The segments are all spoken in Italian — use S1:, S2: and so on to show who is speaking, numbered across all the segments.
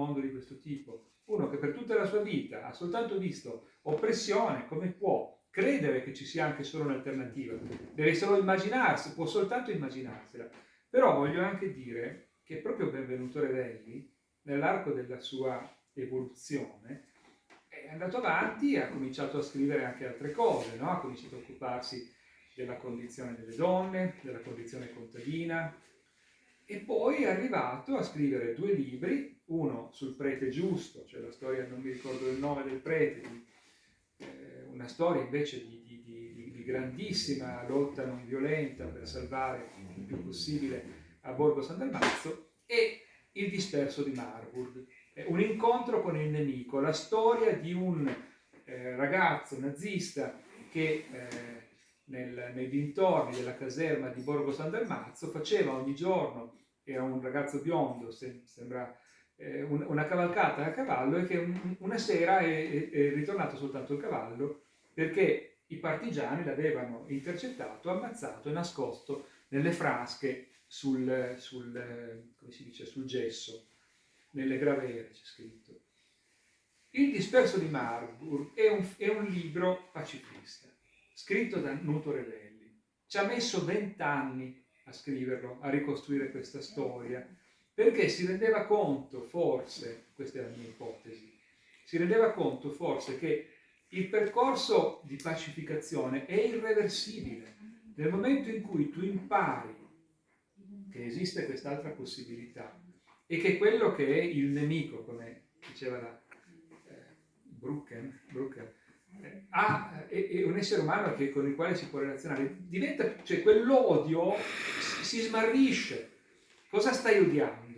S1: mondo di questo tipo? Uno che per tutta la sua vita ha soltanto visto oppressione, come può credere che ci sia anche solo un'alternativa? Deve solo immaginarsi, può soltanto immaginarsela. Però voglio anche dire che proprio Benvenuto Revelli, nell'arco della sua evoluzione, è andato avanti e ha cominciato a scrivere anche altre cose, no? ha cominciato a occuparsi della condizione delle donne, della condizione contadina, e poi è arrivato a scrivere due libri, uno sul prete giusto, cioè la storia, non mi ricordo il nome del prete, di, eh, una storia invece di, di, di, di, grandissima lotta non violenta per salvare il più possibile a Borgo San Dalmazzo, e Il disperso di Marburg, un incontro con il nemico, la storia di un eh, ragazzo nazista che eh, nel, nei dintorni della caserma di Borgo San Dalmazzo faceva ogni giorno era un ragazzo biondo, se, sembra eh, un, una cavalcata a cavallo, e che un, una sera è, è, ritornato soltanto il cavallo perché i partigiani l'avevano intercettato, ammazzato e nascosto nelle frasche sul, sul, dice, sul gesso, nelle gravere c'è scritto. Il disperso di Marburg è un, è un libro pacifista, scritto da Nuto Revelli. Ci ha messo vent'anni a scriverlo, a ricostruire questa storia, perché si rendeva conto, forse, questa è la mia ipotesi, si rendeva conto forse che il percorso di pacificazione è irreversibile. Nel momento in cui tu impari che esiste quest'altra possibilità e che quello che è il nemico, come diceva la eh, Brucken, Brucken ha, è, è, un essere umano che, con il quale si può relazionare, diventa, cioè quell'odio si, si smarrisce. Cosa stai odiando?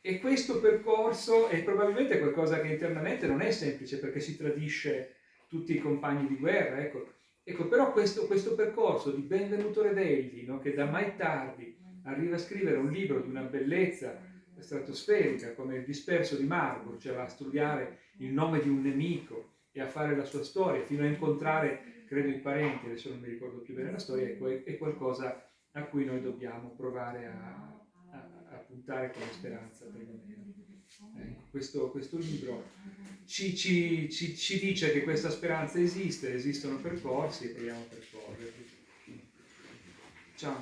S1: E questo percorso è probabilmente qualcosa che internamente non è semplice perché si tradisce tutti i compagni di guerra, ecco. ecco però questo, questo, percorso di Benvenuto Revelli, no, che da mai tardi arriva a scrivere un libro di una bellezza stratosferica come Il disperso di Marburg, cioè va a studiare il nome di un nemico, e a fare la sua storia, fino a incontrare, credo, i parenti, adesso non mi ricordo più bene la storia, è, qualcosa a cui noi dobbiamo provare a, a, a puntare con speranza, perlomeno. Ecco, questo, questo, libro ci, ci, ci, ci, dice che questa speranza esiste, esistono percorsi e proviamo a percorrerli. Ciao,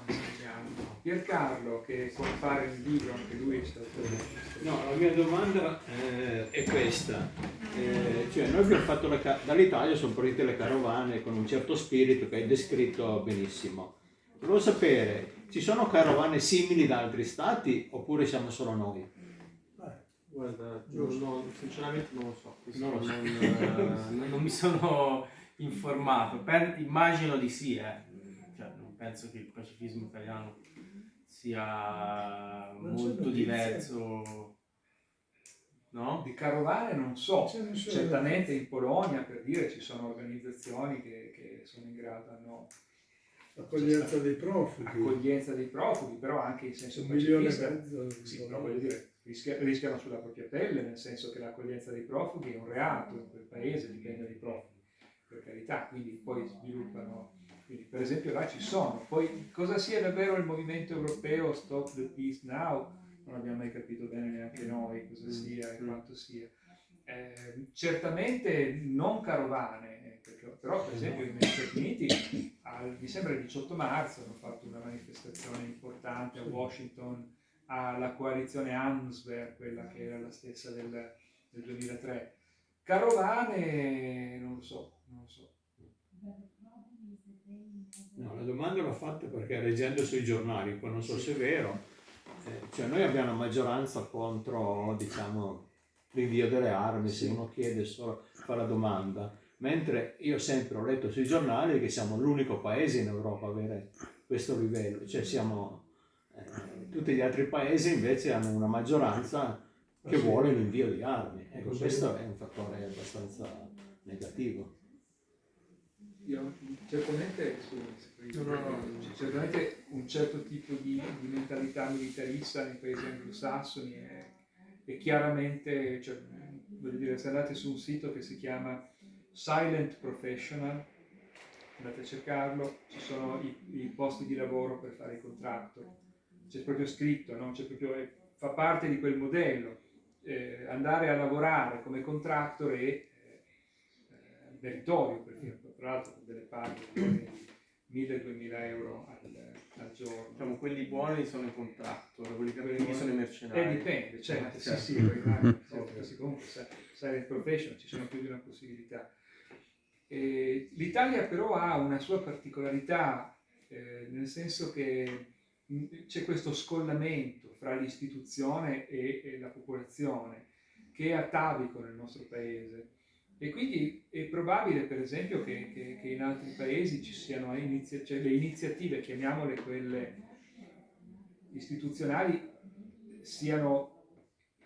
S1: Piercarlo che compare nel libro, anche lui è stato...
S2: No, la mia domanda eh, è questa. Eh, cioè noi abbiamo fatto dall'Italia sono partite le carovane con un certo spirito che hai descritto benissimo. Volevo sapere, ci sono carovane simili da altri stati oppure siamo solo noi?
S3: Guarda, no, sinceramente non lo so, non, lo so. Non, eh, non, mi sono informato, per, immagino di sì, eh penso che il pacifismo italiano sia molto diverso.
S1: No? Di carovane non so, certamente in Polonia per dire ci sono organizzazioni che, che sono in grado, hanno
S4: accoglienza dei profughi.
S1: Accoglienza dei profughi, però anche in senso pacifista. Sì, però voglio dire, rischiano sulla propria pelle, nel senso che l'accoglienza dei profughi è un reato in quel paese, dipende dai profughi, per carità, quindi poi sviluppano quindi, per esempio là ci sono. Poi cosa sia davvero il movimento europeo Stop the Peace Now? Non abbiamo mai capito bene neanche noi cosa mm. sia e mm. quanto sia. Eh, certamente non carovane, eh, perché, però per esempio negli Stati Uniti al, mi sembra il 18 marzo hanno fatto una manifestazione importante a Washington alla coalizione Answer, quella che era la stessa del, del 2003. Carovane non lo so, non lo so.
S2: No, la domanda l'ho fatta perché leggendo sui giornali, poi non so se è vero, eh, cioè noi abbiamo una maggioranza contro, diciamo, l'invio delle armi, se uno chiede solo, fa la domanda, mentre io sempre ho letto sui giornali che siamo l'unico paese in Europa a avere questo livello, cioè siamo, eh, tutti gli altri paesi invece hanno una maggioranza che vuole l'invio di armi, ecco questo è un fattore abbastanza negativo.
S1: Io, certamente, no, no, no, certamente un certo tipo di, di, mentalità militarista nei paesi anglosassoni è, è chiaramente, cioè, voglio dire, se andate su un sito che si chiama Silent Professional, andate a cercarlo, ci sono i, i posti di lavoro per fare i contratto, c'è proprio scritto, no? proprio, fa parte di quel modello eh, andare a lavorare come contractor è eh, meritorio, perché tra l'altro delle di 1000-2000 euro al, al giorno.
S3: Diciamo, quelli buoni sono i contractor, quelli cattivi sono i
S1: Eh,
S3: mercenari.
S1: dipende, certo,
S3: Eh,
S1: sì,
S3: certo.
S1: sì, rimane, certo, comunque sai, profession ci sono più di una possibilità. Eh, L'Italia però ha una sua particolarità, eh, nel senso che mh, c'è questo scollamento fra l'istituzione e, e la popolazione che è atavico nel nostro paese. E quindi è probabile, per esempio, che, che- che in altri paesi ci siano inizia- cioè le iniziative, chiamiamole quelle istituzionali, siano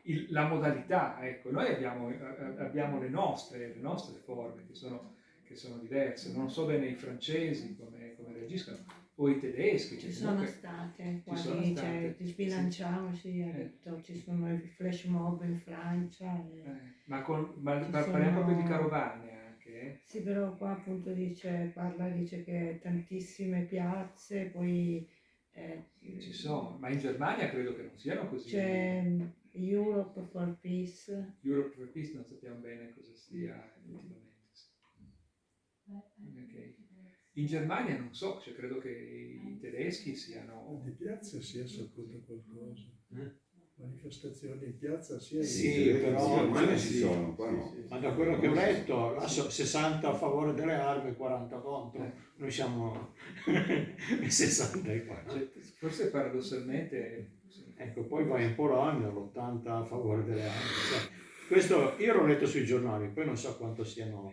S1: il- la modalità. Ecco, noi abbiamo, a- abbiamo le, nostre, le nostre forme che sono, che sono diverse. Non so bene i francesi come, come reagiscono, o i tedeschi.
S5: Ci
S1: che
S5: sono
S1: comunque-
S5: state,
S1: Ci sono
S5: quasi,
S1: state,
S5: cioè, sbilanciamoci, ha
S1: Eh.
S5: detto, ci sono i flash mob in Francia. e-
S1: eh, ma, con, ma
S5: Ci
S1: par- parliamo proprio di
S5: sono-
S1: carovane anche. eh?
S5: Sì, però qua appunto dice, parla, dice che tantissime piazze, poi eh,
S1: Ci sono, ma in Germania credo che non siano così.
S5: c'è mm, Europe for Peace,
S1: Europe for Peace non sappiamo bene cosa sia effettivamente. sì. Ok. In Germania non so, cioè credo che i tedeschi siano...
S4: Di piazza si è saputo qualcosa.
S2: Eh?
S4: Manifestazioni in piazza si è
S2: Sì, però-
S6: Sì, ormai ne
S2: sì.
S6: ci sono, qua no.
S3: Sì, sì,
S2: Ma da quello che ho letto, là so- 60 a favore delle armi e 40 contro.
S1: Eh.
S2: Noi siamo 64.
S1: cioè, forse paradossalmente... sì.
S2: Ecco, poi vai in Polonia, l'80 a favore delle armi. Cioè, questo io l'ho letto sui giornali, poi non so quanto siano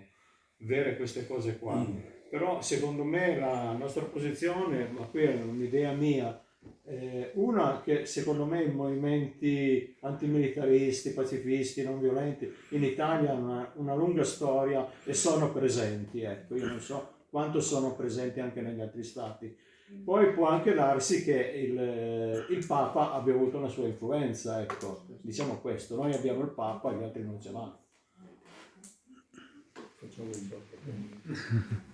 S2: vere queste cose qua. Però secondo me la nostra posizione, ma qui è un'idea mia, eh, una che secondo me i movimenti antimilitaristi, pacifisti, non violenti in Italia hanno una, una lunga storia e sono presenti, ecco, io non so quanto sono presenti anche negli altri stati. Poi può anche darsi che il, il Papa abbia avuto una sua influenza, ecco, diciamo questo, noi abbiamo il Papa, gli altri non ce l'hanno.
S4: Facciamo un po'.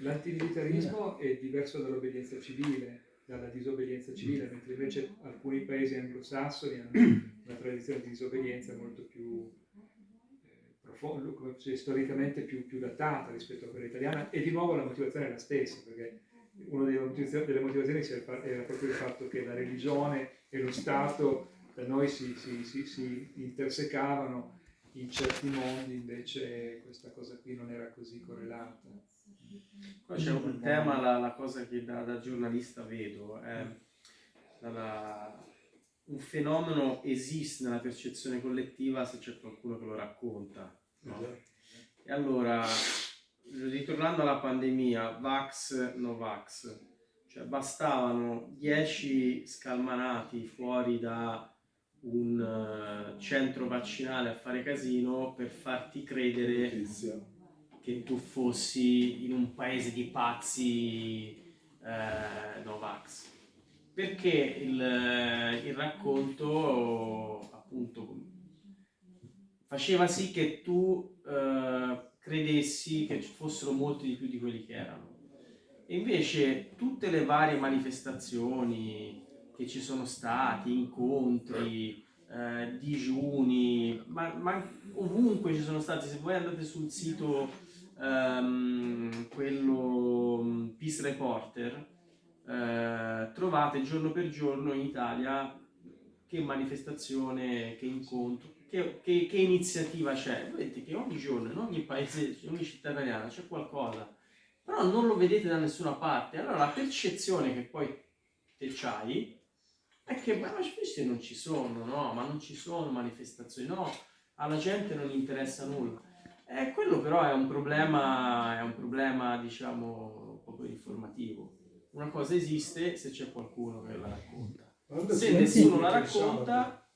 S1: L'antimilitarismo è diverso dall'obbedienza civile, dalla disobbedienza civile, mentre invece alcuni paesi anglosassoni hanno una tradizione di disobbedienza molto più eh, profonda, se- storicamente più, più datata rispetto a quella italiana e di nuovo la motivazione è la stessa, perché una delle motivazioni, delle era proprio il fatto che la religione e lo Stato da noi si, si- si- si intersecavano, in certi mondi invece questa cosa qui non era così correlata.
S3: Qua c'è un tema, la, la cosa che da, da giornalista vedo, è la- la- un fenomeno esiste nella percezione collettiva se c'è qualcuno che lo racconta. no? E allora, ritornando alla pandemia, Vax, no Vax, cioè bastavano 10 scalmanati fuori da un eh, centro vaccinale a fare casino per farti credere
S4: Notizia.
S3: Che tu fossi in un paese di pazzi eh, Novax. Perché il, il racconto appunto faceva sì che tu eh, credessi che ci fossero molti di più di quelli che erano. E invece tutte le varie manifestazioni che ci sono stati, incontri, eh, digiuni, ma, ma ovunque ci sono stati, se voi andate sul sito ehm, quello mm, Peace Reporter, eh, trovate giorno per giorno in Italia che manifestazione, che incontro, che, che- che iniziativa c'è. Vedete che ogni giorno, in ogni paese, in ogni città italiana c'è qualcosa, però non lo vedete da nessuna parte. Allora la percezione che poi te c'hai è che ma questi non ci sono, no, ma non ci sono manifestazioni, no, alla gente non interessa nulla. Quello però è un problema, è un problema diciamo proprio informativo. Una cosa esiste se c'è qualcuno che la racconta.
S4: Guarda,
S3: Se nessuno la
S4: il
S3: racconta,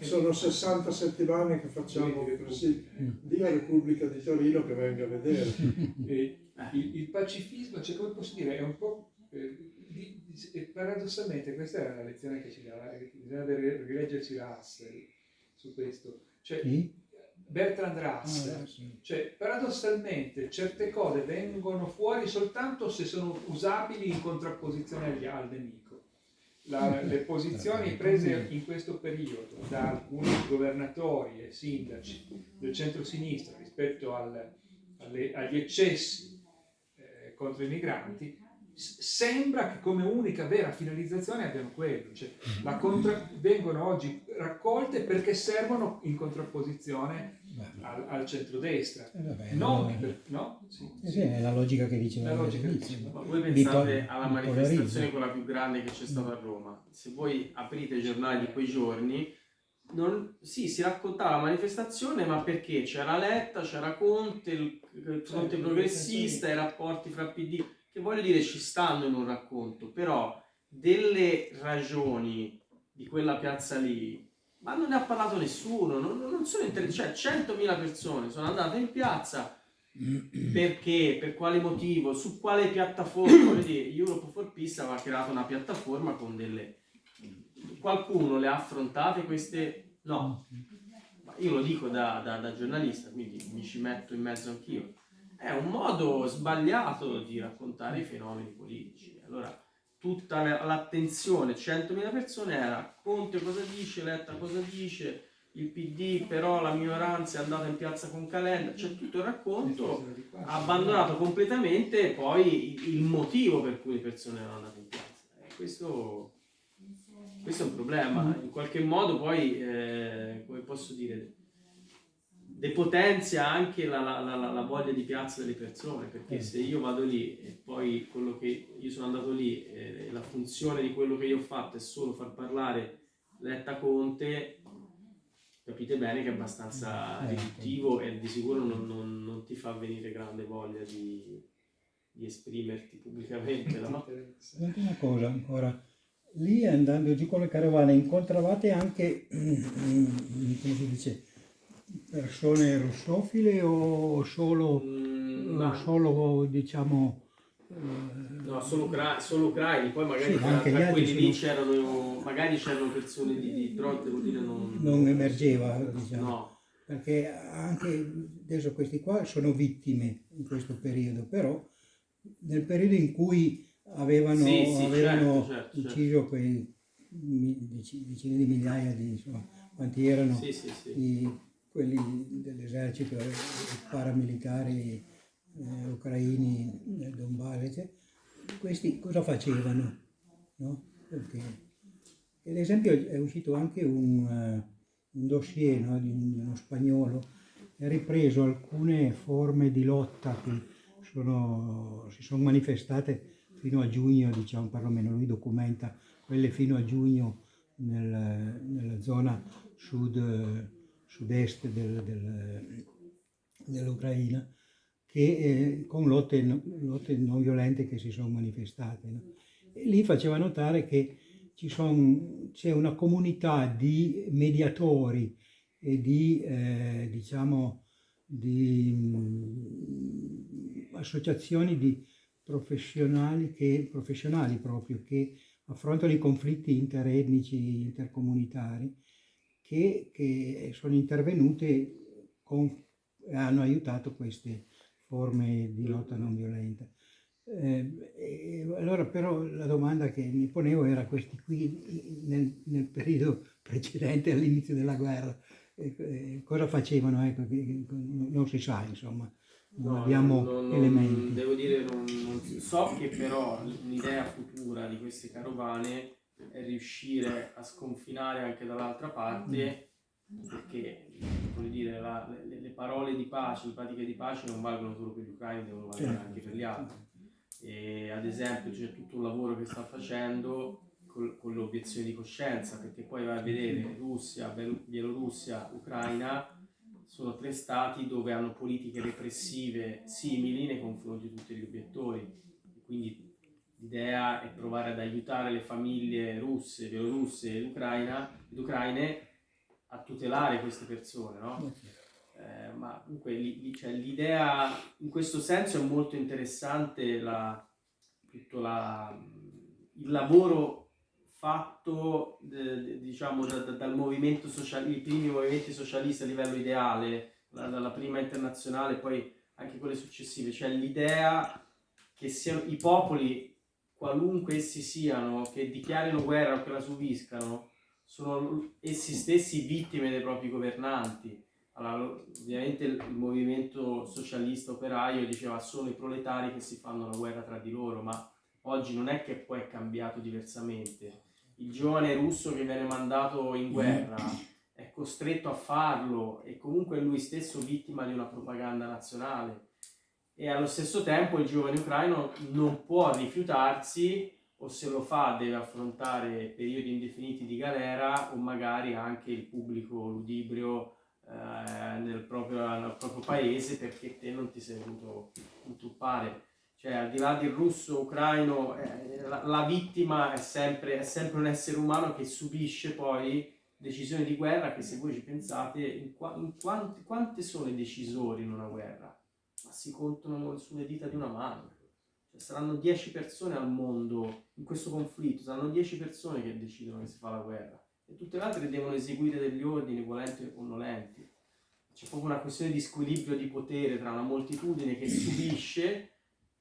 S4: Sono 60 settimane che facciamo così. Dia Repubblica di Torino che venga a vedere.
S1: E il, il pacifismo, cioè come posso dire, è un po'... eh, di- di- e paradossalmente questa era la lezione che ci dava, eh, bisognerebbe rileggersi Russell su questo. Cioè,
S7: Chi?
S1: Bertrand Russell,
S7: Ah, sì.
S1: cioè paradossalmente certe cose vengono fuori soltanto se sono usabili in contrapposizione agli- al nemico. la, le posizioni prese in questo periodo da alcuni governatori e sindaci del centro-sinistra rispetto al, alle, agli eccessi eh, contro i migranti sembra che come unica vera finalizzazione abbiano quello, cioè contra- vengono oggi raccolte perché servono in contrapposizione al, al centrodestra. Eh vabbè, non
S6: no,
S1: per, no?
S6: Sì, eh sì, è la logica che diceva
S1: la logica
S3: Ma voi pensate alla manifestazione quella più grande che c'è stata a Roma? Se voi aprite i giornali di quei giorni, non, sì, si raccontava la manifestazione, ma perché? C'era Letta, c'era Conte, il, il fronte progressista, i rapporti fra PD che voglio dire ci stanno in un racconto, però delle ragioni di quella piazza lì, ma non ne ha parlato nessuno, non, non sono interessati, cioè 100.000 persone sono andate in piazza perché, per quale motivo, su quale piattaforma, voglio dire, Europe for Peace aveva creato una piattaforma con delle... Qualcuno le ha affrontate queste? No, io lo dico da, da, da giornalista, quindi mi ci metto in mezzo anch'io è un modo sbagliato di raccontare i fenomeni politici. Allora, tutta l'attenzione, 100.000 persone era Conte cosa dice, Letta cosa dice, il PD però la minoranza è andata in piazza con Calenda, c'è tutto il racconto, ha abbandonato completamente poi il motivo per cui le persone erano andate in piazza. E questo, questo è un problema, in qualche modo poi, eh, come posso dire, depotenzia anche la, la, la, la, voglia di piazza delle persone, perché se io vado lì e poi quello che io sono andato lì, eh, la funzione di quello che io ho fatto è solo far parlare Letta Conte, capite bene che è abbastanza eh, riduttivo e di sicuro non, non, non, ti fa venire grande voglia di, di esprimerti pubblicamente. No?
S6: Una cosa ancora, lì andando giù con le carovane incontravate anche, come si dice, persone russofile o solo, mm, o solo diciamo...
S3: No, solo, ucra- solo ucraini, poi magari sì, tra, tra quelli lì c'erano, magari c'erano persone di, di però devo dire non...
S6: Non emergeva, diciamo. No. Perché anche adesso questi qua sono vittime in questo periodo, però nel periodo in cui avevano, sì, sì, avevano certo, certo, ucciso certo. quei decine di migliaia di insomma, quanti erano
S3: sì.
S6: I, quelli dell'esercito, i paramilitari eh, ucraini nel Donbass, questi cosa facevano? No? Perché, ad esempio è uscito anche un, uh, un dossier no, di, di, uno spagnolo che ha ripreso alcune forme di lotta che sono, si sono manifestate fino a giugno, diciamo, perlomeno lui documenta quelle fino a giugno nel, nella zona sud sud-est del, del, dell'Ucraina, eh, con lotte, lotte, non violente che si sono manifestate. No? Lì faceva notare che c'è una comunità di mediatori e di, eh, diciamo, di mh, mm, associazioni di professionali, che, professionali proprio che affrontano i conflitti interetnici, intercomunitari che, che sono intervenute con, e hanno aiutato queste forme di lotta non violenta. Eh, allora però la domanda che mi ponevo era questi qui nel, nel periodo precedente all'inizio della guerra eh, cosa facevano ecco, non si sa insomma non no, abbiamo non, elementi
S3: devo dire non, non so che però un'idea futura di queste carovane è riuscire a sconfinare anche dall'altra parte perché come dire, la, le, le, parole di pace, le pratiche di pace non valgono solo per gli ucraini, devono valere certo. anche per gli altri. E, ad esempio c'è tutto un lavoro che sta facendo con, con l'obiezione di coscienza, perché poi vai a vedere Russia, Bielorussia, Ucraina, sono tre stati dove hanno politiche repressive simili nei confronti di tutti gli obiettori. Quindi L'idea è provare ad aiutare le famiglie russe, bielorusse ed, Ucraina, ed ucraine a tutelare queste persone, no? Eh, ma comunque cioè, l'idea in questo senso è molto interessante la, tutto la, il lavoro fatto de, diciamo da, da, dal movimento socialista, i primi movimenti socialisti a livello ideale, la, dalla prima internazionale poi anche quelle successive, cioè l'idea che siano i popoli qualunque essi siano, che dichiarino guerra o che la subiscano, sono essi stessi vittime dei propri governanti. Allora, ovviamente il movimento socialista operaio diceva sono i proletari che si fanno la guerra tra di loro, ma oggi non è che poi è cambiato diversamente. Il giovane russo che viene mandato in guerra è costretto a farlo e comunque è lui stesso vittima di una propaganda nazionale e allo stesso tempo il giovane ucraino non può rifiutarsi o se lo fa deve affrontare periodi indefiniti di galera o magari anche il pubblico ludibrio eh, nel, proprio, nel, proprio, paese perché te non ti sei voluto intuppare. Cioè al di là del russo ucraino eh, la, la, vittima è sempre, è sempre un essere umano che subisce poi decisioni di guerra che se voi ci pensate in, qua, in quanti, quante sono i decisori in una guerra? Si contano sulle dita di una mano. Cioè, saranno 10 persone al mondo in questo conflitto, saranno 10 persone che decidono che si fa la guerra e tutte le altre devono eseguire degli ordini volenti o nolenti. C'è proprio una questione di squilibrio di potere tra una moltitudine che subisce,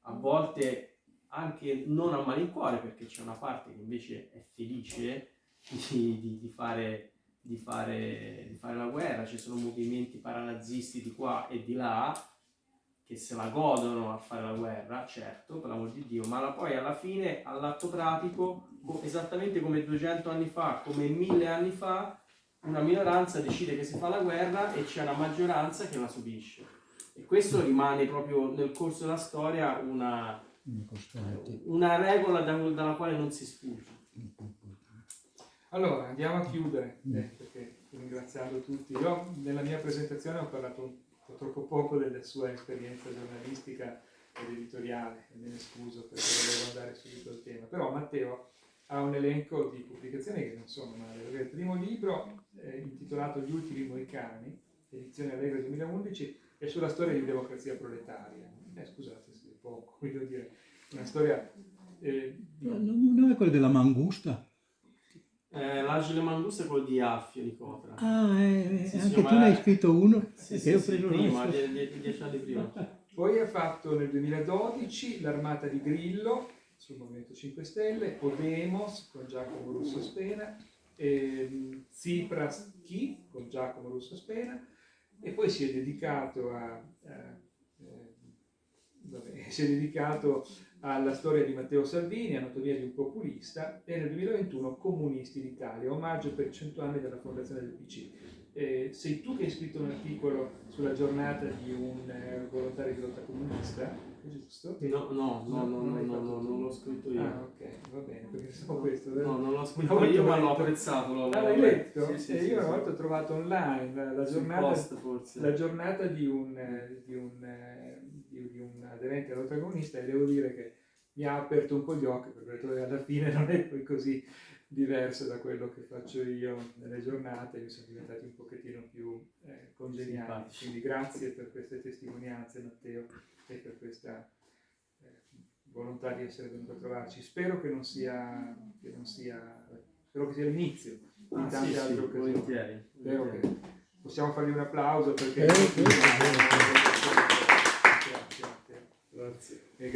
S3: a volte anche non a malincuore, perché c'è una parte che invece è felice di, di, di, fare, di, fare, di fare la guerra, ci sono movimenti paranazisti di qua e di là, che se la godono a fare la guerra, certo, per l'amor di Dio, ma la, poi alla fine, all'atto pratico, esattamente come 200 anni fa, come 1000 anni fa, una minoranza decide che si fa la guerra e c'è una maggioranza che la subisce. E questo rimane proprio nel corso della storia una, una regola da, dalla quale non si sfugge.
S1: Allora, andiamo a chiudere, eh, perché ringraziando tutti. Io nella mia presentazione ho parlato po' troppo poco della sua esperienza giornalistica ed editoriale, e me ne scuso perché volevo andare subito al tema, però Matteo ha un elenco di pubblicazioni che non sono male. Il primo libro, eh, intitolato Gli ultimi moicani, edizione Allegro 2011, è sulla storia di democrazia proletaria. Eh, scusate se è poco, voglio dire, una storia... Eh, di...
S6: Non è quello della mangusta?
S3: Eh, L'Angelo Mangusta è quello di Affio di Cotra.
S6: Ah, eh, sì, anche tu ne hai scritto uno?
S3: Sì, sì, sì prima, die, dieci anni prima.
S1: Poi ha fatto nel 2012 l'Armata di Grillo sul Movimento 5 Stelle, Podemos con Giacomo Russo Spena, ehm, Tsipras Chi con Giacomo Russo Spena e poi si è dedicato a, a eh, vabbè, si è dedicato alla storia di Matteo Salvini, Anatomia di un populista, e nel 2021 Comunisti d'Italia, omaggio per i 100 anni della fondazione del PC. Eh, sei tu che hai scritto un articolo sulla giornata di un eh, volontario di lotta comunista, giusto?
S3: No, no, no, no, no, no, no non l'ho scritto io.
S1: Ah, ok, va bene, perché so questo.
S3: No, non l'ho scritto io, ma l'ho apprezzato. L'ho,
S1: ah, l'hai letto?
S3: Sì, sì,
S1: e
S3: sì,
S1: io una volta ho trovato online la giornata,
S3: post,
S1: la giornata di un, di un, di, di un aderente alla lotta comunista e devo dire che mi ha aperto un po' gli occhi perché alla fine non è poi così diverso da quello che faccio io nelle giornate, mi sono diventati un pochettino più eh, congeniali. Quindi grazie per queste testimonianze Matteo e per questa eh, volontà di essere venuto a trovarci. Spero che non sia, che non sia, spero che sia l'inizio di
S3: Ah,
S1: tante
S3: sì,
S1: altre
S3: sì,
S1: occasioni.
S3: volentieri,
S1: Spero
S3: volentieri.
S1: che possiamo fargli un applauso perché...
S6: Eh.
S1: Grazie, grazie. Grazie